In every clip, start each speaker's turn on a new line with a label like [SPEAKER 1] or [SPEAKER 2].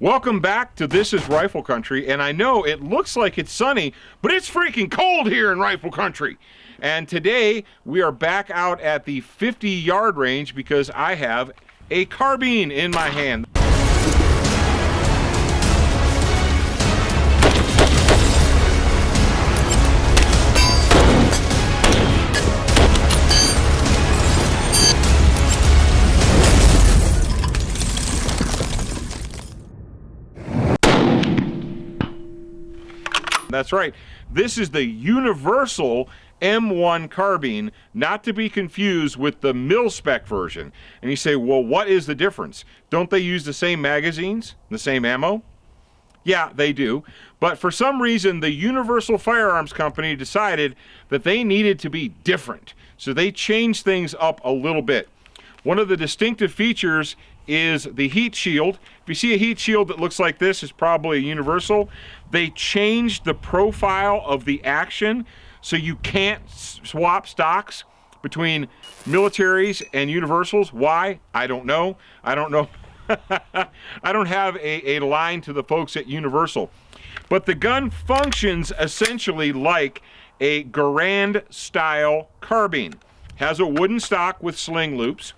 [SPEAKER 1] Welcome back to This is Rifle Country, and I know it looks like it's sunny, but it's freaking cold here in Rifle Country. And today we are back out at the 50 yard range because I have a carbine in my hand. That's right. This is the universal M1 carbine, not to be confused with the mil spec version. And you say, well, what is the difference? Don't they use the same magazines, the same ammo? Yeah, they do. But for some reason, the Universal Firearms Company decided that they needed to be different. So they changed things up a little bit. One of the distinctive features is the heat shield. If you see a heat shield that looks like this, it's probably a universal. They changed the profile of the action so you can't swap stocks between militaries and universals. Why? I don't know. I don't know. I don't have a, a line to the folks at Universal. But the gun functions essentially like a Garand style carbine. Has a wooden stock with sling loops.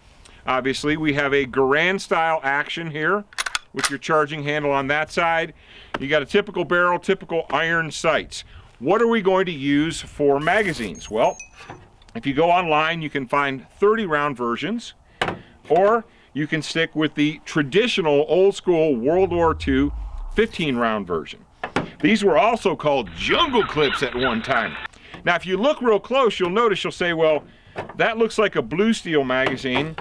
[SPEAKER 1] Obviously, we have a Garand style action here with your charging handle on that side. You got a typical barrel, typical iron sights. What are we going to use for magazines? Well, if you go online, you can find 30 round versions, or you can stick with the traditional old school World War II 15 round version. These were also called jungle clips at one time. Now, if you look real close, you'll notice you'll say, well, that looks like a blue steel magazine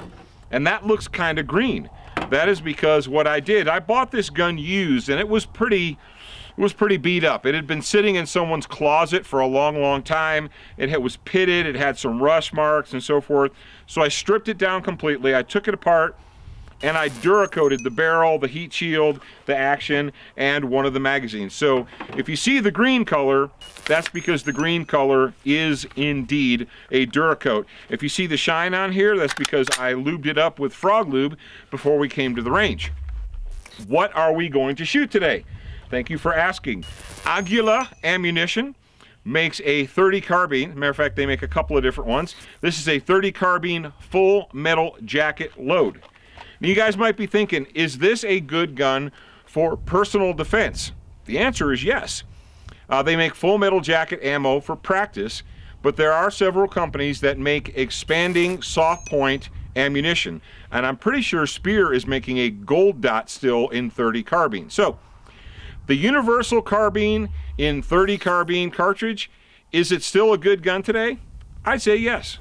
[SPEAKER 1] and that looks kind of green. That is because what I did, I bought this gun used and it was pretty it was pretty beat up. It had been sitting in someone's closet for a long, long time. It was pitted, it had some rust marks and so forth. So I stripped it down completely. I took it apart, and I Duracoated the barrel, the heat shield, the action, and one of the magazines. So if you see the green color, that's because the green color is indeed a Duracoat. If you see the shine on here, that's because I lubed it up with frog lube before we came to the range. What are we going to shoot today? Thank you for asking. Aguila Ammunition makes a 30 carbine. Matter of fact, they make a couple of different ones. This is a 30 carbine full metal jacket load. Now, you guys might be thinking, is this a good gun for personal defense? The answer is yes. Uh, they make full metal jacket ammo for practice, but there are several companies that make expanding soft point ammunition. And I'm pretty sure Speer is making a gold dot still in 30 carbine. So, the universal carbine in 30 carbine cartridge, is it still a good gun today? I'd say yes.